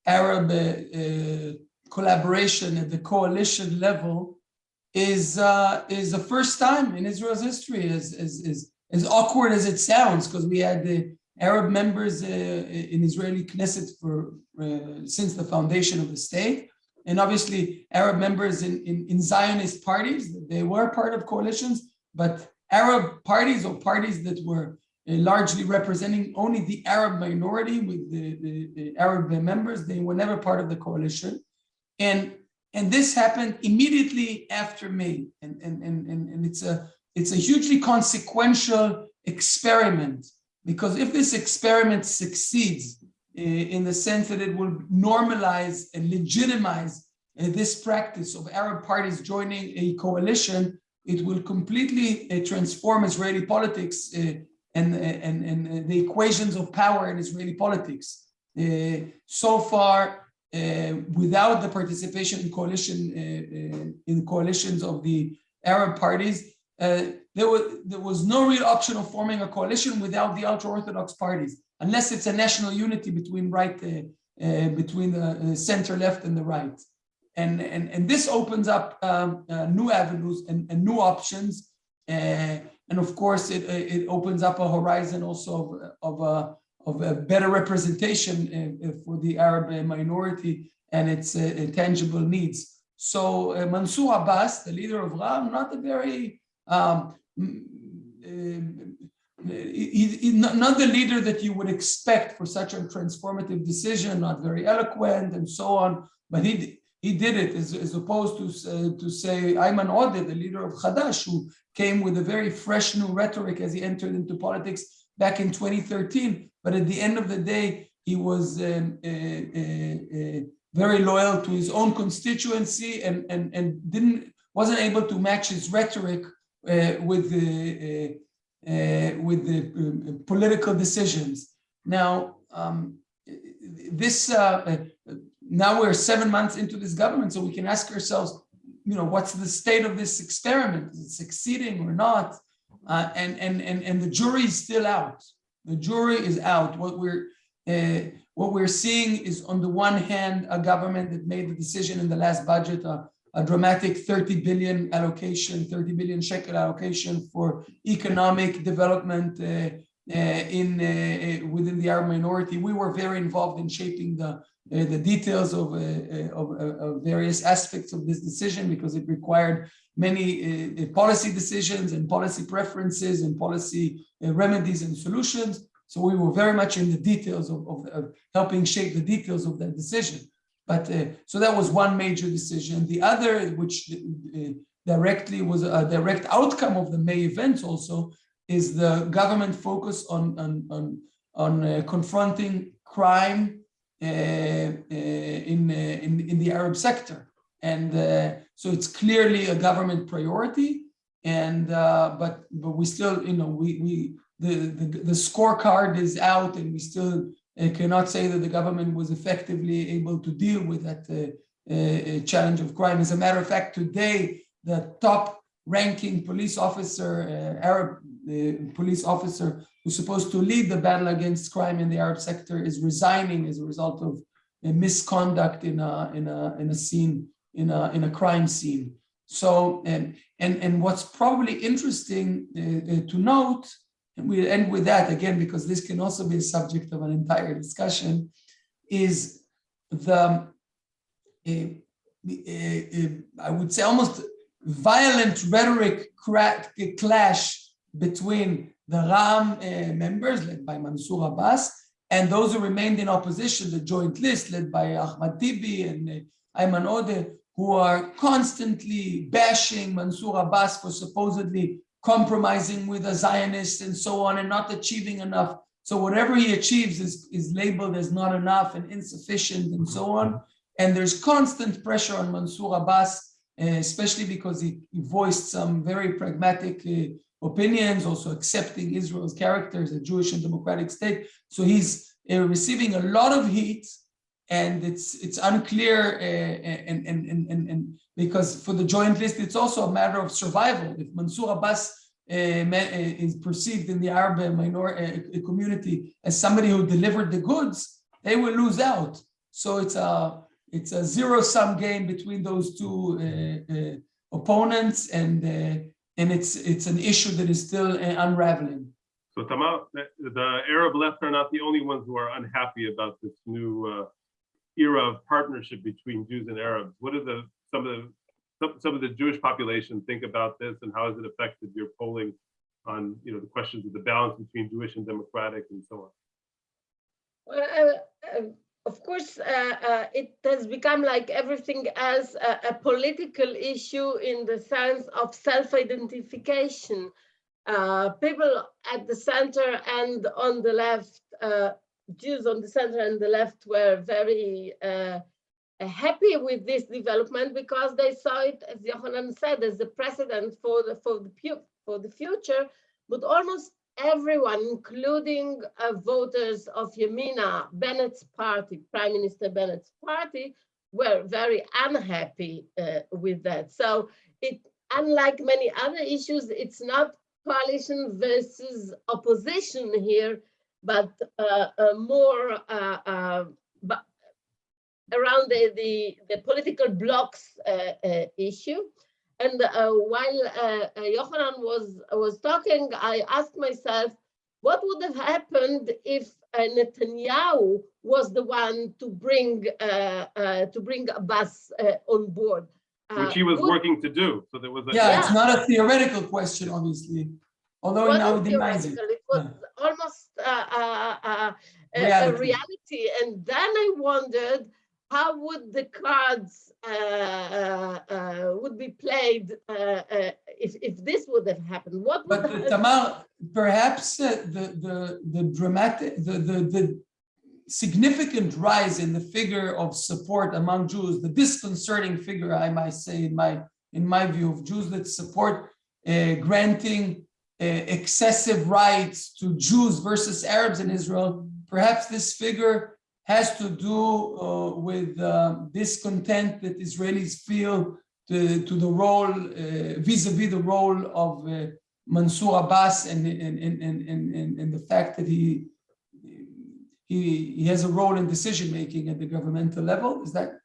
Arab uh, uh, collaboration at the coalition level is uh, is the first time in Israel's history, as as as, as awkward as it sounds, because we had the Arab members uh, in Israeli Knesset for since the foundation of the state, and obviously Arab members in, in in Zionist parties. They were part of coalitions, but Arab parties or parties that were uh, largely representing only the Arab minority with the, the, the Arab members, they were never part of the coalition. And and this happened immediately after May. And, and, and, and, it's a it's a hugely consequential experiment because if this experiment succeeds uh, in the sense that it will normalize and legitimize uh, this practice of Arab parties joining a coalition, it will completely uh, transform Israeli politics uh, and, and, and uh, the equations of power in Israeli politics. Uh, so far, uh, without the participation in coalition uh, uh, in coalitions of the Arab parties, uh, there was there was no real option of forming a coalition without the ultra-orthodox parties, unless it's a national unity between right uh, uh, between the uh, center left and the right and and and this opens up um, uh, new avenues and, and new options uh, and of course it it opens up a horizon also of of a of a better representation uh, uh, for the Arab uh, minority and its uh, uh, tangible needs. So uh, Mansour Abbas, the leader of Ram, not a very um, uh, he- he- not the leader that you would expect for such a transformative decision, not very eloquent and so on, but he he did it as, as opposed to uh, to say Ayman Odeh, the leader of Hadash, who came with a very fresh new rhetoric as he entered into politics back in 2013. But at the end of the day, he was um, uh, uh, uh, very loyal to his own constituency and and and didn't wasn't able to match his rhetoric uh, with the uh, with the um, political decisions. Now, um, this uh, now we're seven months into this government, so we can ask ourselves, you know, what's the state of this experiment? Is it succeeding or not? Uh, and and and and the jury is still out. The jury is out. What we're uh, what we're seeing is, on the one hand, a government that made the decision in the last budget, a dramatic 30 billion allocation, 30 billion shekel allocation for economic development uh, uh, in uh, within the Arab minority. We were very involved in shaping the the details of, uh, uh, of, uh, of various aspects of this decision because it required many uh, uh, policy decisions and policy preferences and policy uh, remedies and solutions. So we were very much in the details of, of, of helping shape the details of that decision. But uh, so that was one major decision. The other, which uh, directly was a direct outcome of the May events also, is the government focus on, on, on, on uh, confronting crime uh, uh, in, uh, in, in the Arab sector. And uh, so it's clearly a government priority. And uh, but but we still, you know, we we the, the the scorecard is out, and we still uh, cannot say that the government was effectively able to deal with that uh, uh, challenge of crime. As a matter of fact, today the top ranking police officer, uh, Arab uh, police officer, who's supposed to lead the battle against crime in the Arab sector, is resigning as a result of a misconduct in a in a in a scene in a in a crime scene. So and and and what's probably interesting uh, uh, to note, and we'll end with that again because this can also be a subject of an entire discussion, is the uh, uh, I would say almost violent rhetoric crack, clash between the Ram uh, members led by Mansour Abbas and those who remained in opposition, the joint list led by Ahmad Tibi and uh, Ayman Odeh, who are constantly bashing Mansour Abbas for supposedly compromising with the Zionists and so on and not achieving enough. So whatever he achieves is, is labeled as not enough and insufficient and so on. And there's constant pressure on Mansour Abbas, uh, especially because he, he voiced some very pragmatic uh, opinions, also accepting Israel's character as a Jewish and democratic state. So he's uh, receiving a lot of heat, and it's it's unclear, uh, and, and and and and because for the joint list, it's also a matter of survival. If Mansour Abbas uh, uh, is perceived in the Arab minor uh, community as somebody who delivered the goods, they will lose out. So it's a it's a zero sum game between those two uh, uh, opponents, and uh, and it's it's an issue that is still uh, unraveling. So Tamar, the, the Arab left are not the only ones who are unhappy about this new uh, era of partnership between Jews and Arabs. What are the some of the some, some of the Jewish population think about this, and how has it affected your polling on you know the questions of the balance between Jewish and democratic and so on? Well, uh, uh, of course, uh, uh, it has become like everything as a, a political issue in the sense of self-identification. Uh, people at the center and on the left, uh, Jews on the center and the left were very uh, happy with this development because they saw it, as Yohanan said, as a precedent for the for the for the future. But almost everyone, including uh, voters of Yamina, Bennett's party, Prime Minister Bennett's party, were very unhappy uh, with that. So it, unlike many other issues, it's not coalition versus opposition here, but uh, uh, more uh, uh, around the, the, the political blocks issue. And uh, while uh, uh, Yohanan was, was talking, I asked myself, what would have happened if uh, Netanyahu was the one to bring uh, uh, to bring Abbas uh, on board? Uh, Which he was would- working to do. So there was a Yeah, it's not a theoretical question, obviously, although he now wasn't denies it. It was almost uh, uh, uh, a, a Reality. reality. And then I wondered, how would the cards uh, uh, uh, would be played uh, uh, if, if this would have happened? What would But have Tamar, perhaps uh, the, the, the dramatic, the, the, the significant rise in the figure of support among Jews, the disconcerting figure, I might say, in my, in my view, of Jews that support uh, granting uh, excessive rights to Jews versus Arabs in Israel, perhaps this figure has to do uh, with uh, discontent that Israelis feel to, to the role, uh, vis-a-vis the role of uh, Mansour Abbas and, and, and, and, and, the fact that he, he, he has a role in decision-making at the governmental level. Is that,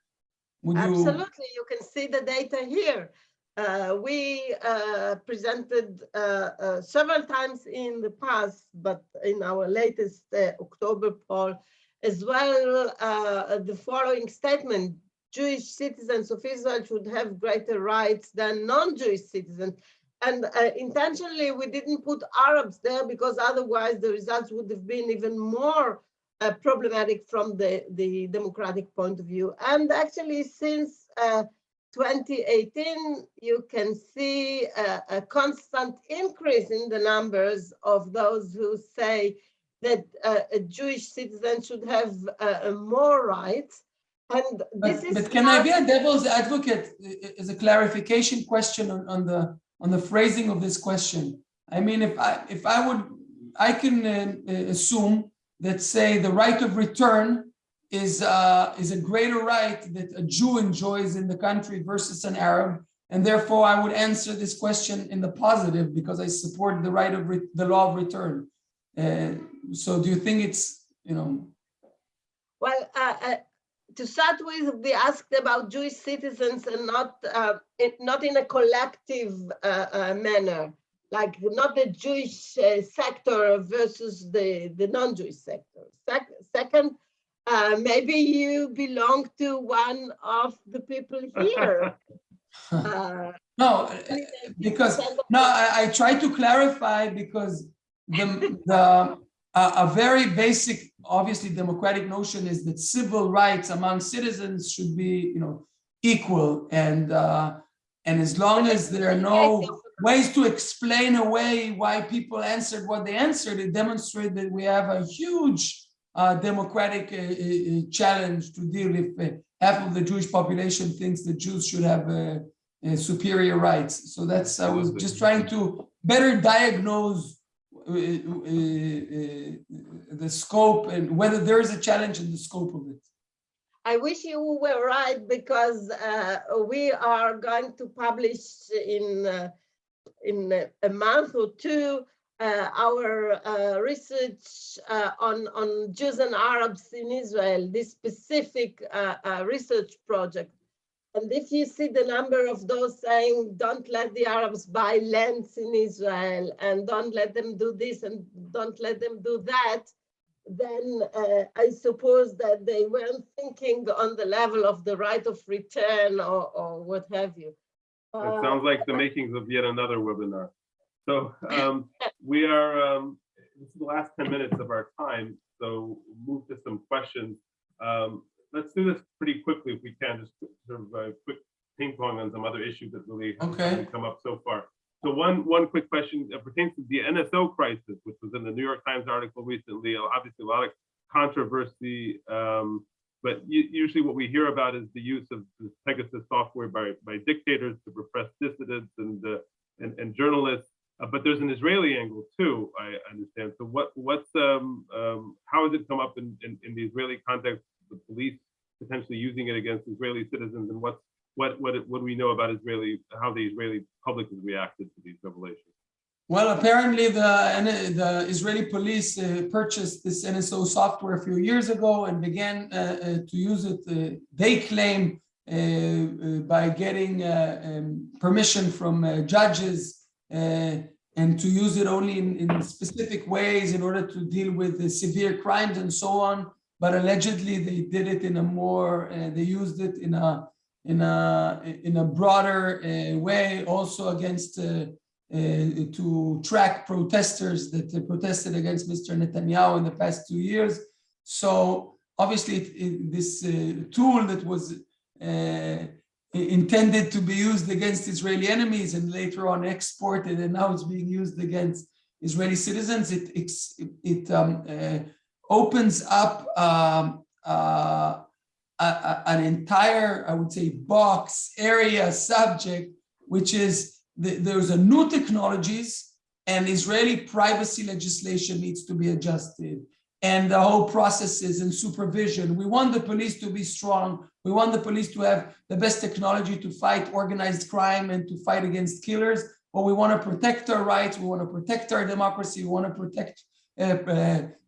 would you? Absolutely, you can see the data here. Uh, we uh, presented uh, uh, several times in the past, but in our latest October poll, as well, uh, the following statement, Jewish citizens of Israel should have greater rights than non-Jewish citizens. And uh, intentionally, we didn't put Arabs there because otherwise the results would have been even more uh, problematic from the, the democratic point of view. And actually, since uh, 2018, you can see a, a constant increase in the numbers of those who say that uh, a Jewish citizen should have uh, more rights. And this But, is but can I be a devil's advocate as a clarification question on, on the on the phrasing of this question? I mean, if I if I would, I can uh, uh, assume that say the right of return is uh, is a greater right that a Jew enjoys in the country versus an Arab, and therefore I would answer this question in the positive because I support the right of re- the law of return. Uh, so, do you think it's you know? Well, uh, uh, to start with, we asked about Jewish citizens and not uh, in, not in a collective uh, uh, manner, like not the Jewish uh, sector versus the, the non-Jewish sector. Sec- second, uh, maybe you belong to one of the people here. Uh, No, because No, I, I try to clarify because the, the, a, a very basic, obviously democratic notion is that civil rights among citizens should be, you know, equal and, uh, and as long as there are no ways to explain away why people answered what they answered, it demonstrates that we have a huge uh, democratic uh, uh, uh, challenge to deal with. Uh, half of the Jewish population thinks that Jews should have uh, uh, superior rights. So that's, I was just trying to better diagnose the scope and whether there is a challenge in the scope of it. I wish you were right because uh, we are going to publish in uh, in a- month or two uh, our uh, research uh, on on Jews and Arabs in Israel, this specific uh, uh, research project. And if you see the number of those saying, don't let the Arabs buy lands in Israel and don't let them do this and don't let them do that, then uh, I suppose that they weren't thinking on the level of the right of return or, or what have you. It Uh, sounds like the makings of yet another webinar. So um, we are, um, this is the last 10 minutes of our time, so move to some questions. Um, Let's do this pretty quickly if we can, just sort of a quick ping pong on some other issues that really Okay. haven't come up so far. So one, one quick question uh, pertains to the NSO crisis, which was in the New York Times article recently, obviously a lot of controversy. um, But usually what we hear about is the use of this Pegasus software by, by dictators to repress dissidents and, uh, and, and journalists. Uh, But there's an Israeli angle too, I understand. So what, what's, um, um, how has it come up in, in, in the Israeli context, the police potentially using it against Israeli citizens and what's, what, what, what do we know about Israeli, how the Israeli public has reacted to these revelations? Well, apparently the, the Israeli police uh, purchased this NSO software a few years ago and began uh, uh, to use it, uh, they claim, uh, uh, by getting um, permission from judges and to use it only in, in specific ways in order to deal with severe crimes and so on. But allegedly they did it in a more, uh, they used it in a, in a, in a broader uh, way also against uh, uh, to track protesters that protested against Mr. Netanyahu in the past two years. So obviously it- it- this uh, tool that was uh, intended to be used against Israeli enemies and later on exported and now it's being used against Israeli citizens, it, ex- it um, opens up um, uh, a- a- an entire, I would say, box, area, subject, which is the- there's a new technologies and Israeli privacy legislation needs to be adjusted. And the whole processes and supervision. We want the police to be strong. We want the police to have the best technology to fight organized crime and to fight against killers. But we want to protect our rights. We want to protect our democracy. We want to protect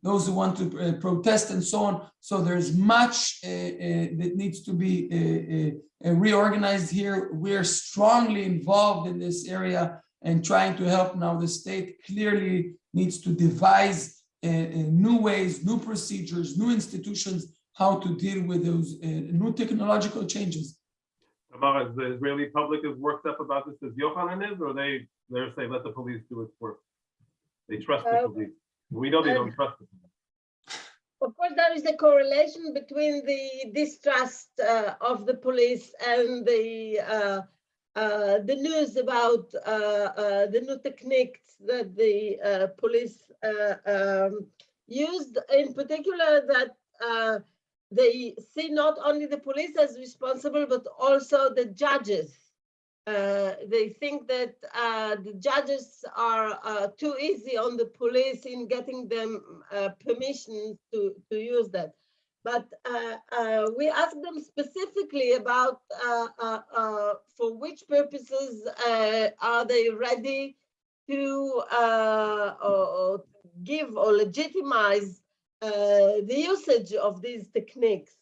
those who want to uh, protest and so on. So there's much uh, uh, that needs to be uh, uh, uh, reorganized here. We're strongly involved in this area and trying to help now. The state clearly needs to devise uh, uh, new ways, new procedures, new institutions, how to deal with those uh, new technological changes. Tamara, is the Israeli public as worked up about this as Yochanan is, or they, they're saying, let the police do its work? They trust the Um, police. We know they don't trust. Of course, there is a correlation between the distrust uh, of the police and the uh, uh, the news about uh, uh, the new techniques that the uh, police uh, um, used, in particular that uh, they see not only the police as responsible, but also the judges. Uh, they think that uh, the judges are uh, too easy on the police in getting them uh, permission to, to use that. But uh, uh, we asked them specifically about for which purposes are they ready to or, give or legitimize the usage of these techniques.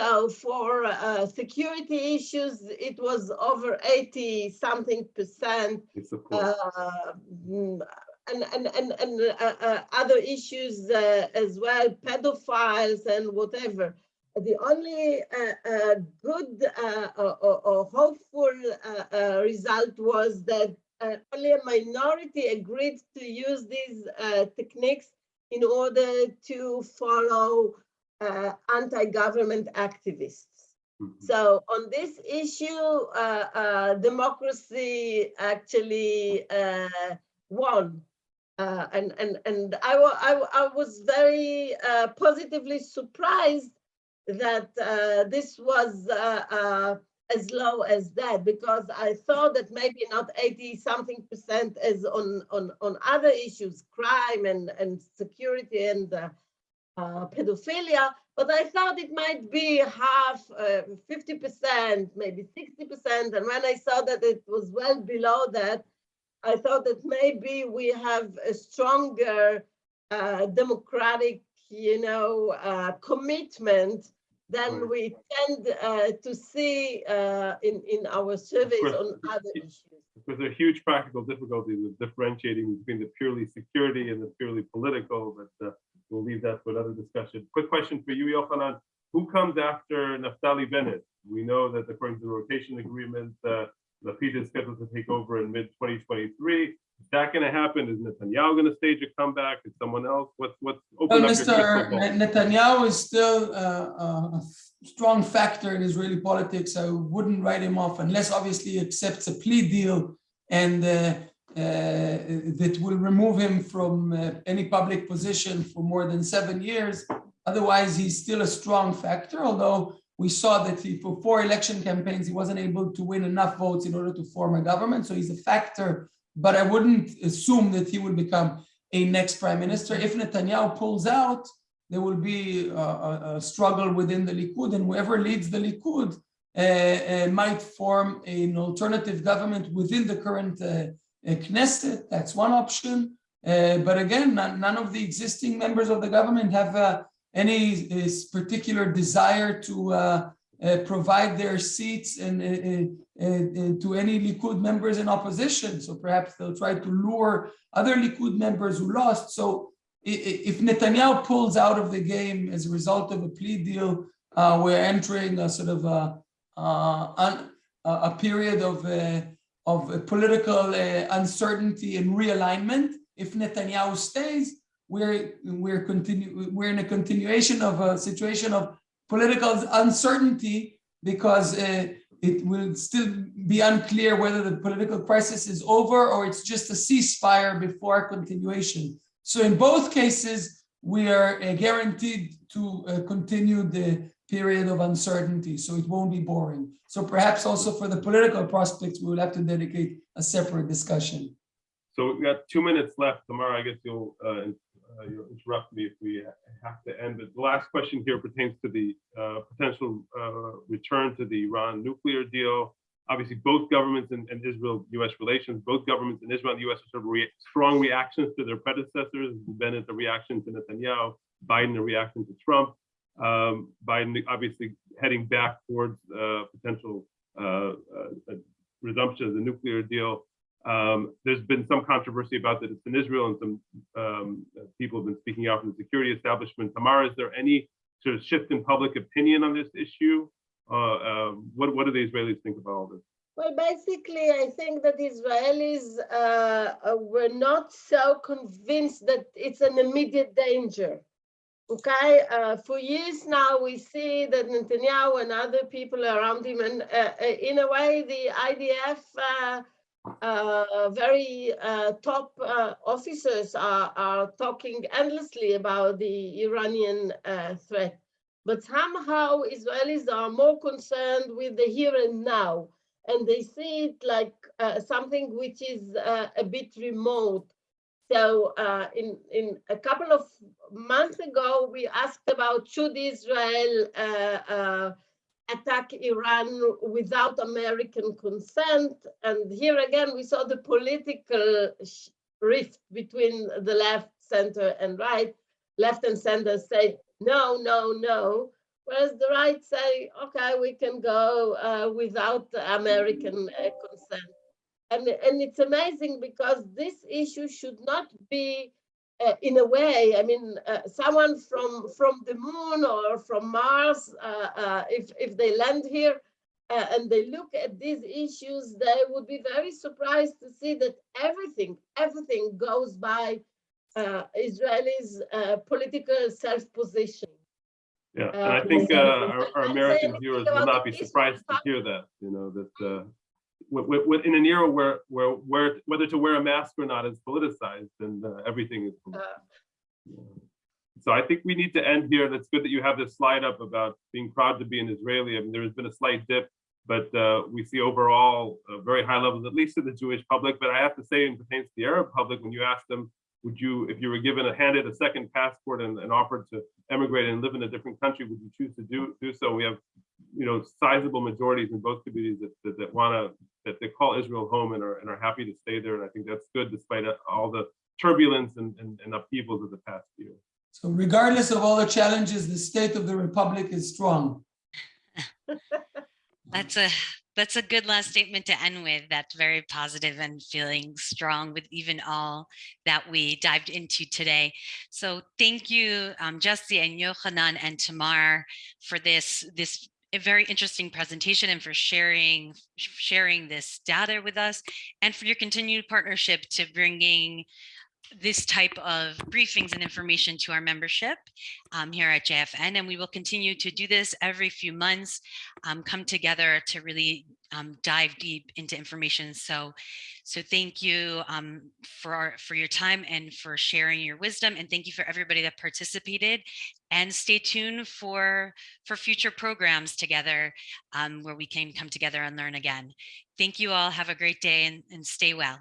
So for uh, security issues, it was over 80 something percent. Uh, mm, and and and, and uh, uh, other issues uh, as well, pedophiles and whatever. The only uh, uh, good uh, or, or- hopeful uh, uh, result was that uh, only a minority agreed to use these uh, techniques in order to follow uh, anti-government activists. Mhm. So on this issue, uh, uh, democracy actually uh, won. Uh, and, and, and I, I, I was very uh, positively surprised that uh, this was uh, uh, as low as that because I thought that maybe not 80 something percent as on, on, on other issues, crime and, and security and uh, uh, pedophilia, but I thought it might be half, uh, 50%, maybe 60%. And when I saw that it was well below that, I thought that maybe we have a stronger uh, democratic, you know, uh, commitment than Right. we tend uh, to see uh, in, in our surveys course. on other issues. Because there are huge practical difficulties of differentiating between the purely security and the purely political, but uh, we'll leave that for another discussion. Quick question for you, Yochanan. Who comes after Naftali Bennett? We know that according to the rotation agreement, uh, Lapid is scheduled to take over in mid 2023. Is that going to happen? Is Netanyahu going to stage a comeback? Is someone else? What's what's open Well, Mr. crystal ball? Ne- Netanyahu is still uh, a strong factor in Israeli politics. I wouldn't write him off unless obviously he accepts a plea deal and uh, that will remove him from uh, any public position for more than seven years. Otherwise, he's still a strong factor, although we saw that he, for four election campaigns, he wasn't able to win enough votes in order to form a government. So he's a factor, but I wouldn't assume that he will become a next prime minister. If Netanyahu pulls out, there will be a, a- a struggle within the Likud, and whoever leads the Likud uh, uh, might form an alternative government within the current uh, uh, Knesset. That's one option. Uh, but again, none, of the existing members of the government have uh, any particular desire to uh, uh, provide their seats and uh, uh, to any Likud members in opposition. So perhaps they'll try to lure other Likud members who lost. So if Netanyahu pulls out of the game as a result of a plea deal, we're entering a sort of a, a a period of, of political uh, uncertainty and realignment. If Netanyahu stays, we're, we're continue, we're in a continuation of a situation of political uncertainty because uh, it will still be unclear whether the political crisis is over or it's just a ceasefire before continuation. So in both cases, we are uh, guaranteed to uh, continue the period of uncertainty, so it won't be boring. So perhaps also for the political prospects, we will have to dedicate a separate discussion. So we've got two minutes left. Tamar, I guess you'll, uh, uh, you'll interrupt me if we have to end. But the last question here pertains to the uh, potential uh, return to the Iran nuclear deal. Obviously, both governments and, and Israel-US relations, both governments in Israel and the US of rea- strong reactions to their predecessors. Bennett, a reaction to Netanyahu, Biden, the reaction to Trump. Um, Biden obviously heading back towards uh, potential uh, uh, resumption of the nuclear deal. Um, there's been some controversy about that it's in Israel and some um, people have been speaking out from the security establishment. Tamara, is there any sort of shift in public opinion on this issue? Uh, um, what, what do the Israelis think about all this? Well, basically, I think that Israelis uh, were not so convinced that it's an immediate danger. Okay, uh, for years now, we see that Netanyahu and other people around him, and uh, uh, in a way, the IDF uh, uh, very uh, top officers are, are talking endlessly about the Iranian threat. But somehow Israelis are more concerned with the here and now and they see it like something which is a bit remote. So uh, in, in a couple of months ago, we asked about should Israel uh, uh, attack Iran without American consent? And here again, we saw the political rift between the left, center, and right. Left and center say, no, no, no. Whereas the right say, okay, we can go uh, without American uh, consent. And, and it's amazing because this issue should not be, uh, in a way, I mean, uh, someone from, from the moon or from Mars, uh, uh, if, if they land here uh, and they look at these issues, they would be very surprised to see that everything, everything goes by uh, Israelis' uh, political self-position. Yeah, and I think uh, our, our American viewers will not be surprised to hear that, you know, that uh, in an era where, where, where, whether to wear a mask or not is politicized and uh, everything is. Uh. So I think we need to end here. That's good that you have this slide up about being proud to be an Israeli. I mean, there has been a slight dip but uh, we see overall uh, very high levels, at least in the Jewish public. But I have to say, in pertains to the Arab public, when you ask them, would you, if you were given a handed a second passport and, and offered to emigrate and live in a different country, would you choose to do do so? We have, you know, sizable majorities in both communities that that, that want to that they call Israel home and are and are happy to stay there. And I think that's good despite all the turbulence and, and, and upheavals of the past year. So regardless of all the challenges, the state of the republic is strong. That's a that's a good last statement to end with. That's very positive and feeling strong with even all that we dived into today. So thank you, um, Jesse and Yochanan and Tamar for this this a very interesting presentation and for sharing sharing this data with us and for your continued partnership to bringing this type of briefings and information to our membership um, here at JFN. And we will continue to do this every few months, um, come together to really um, dive deep into information. So, so thank you um, for, our, for your time and for sharing your wisdom. And thank you for everybody that participated and stay tuned for, for future programs together um, where we can come together and learn again. Thank you all. Have a great day and, and stay well.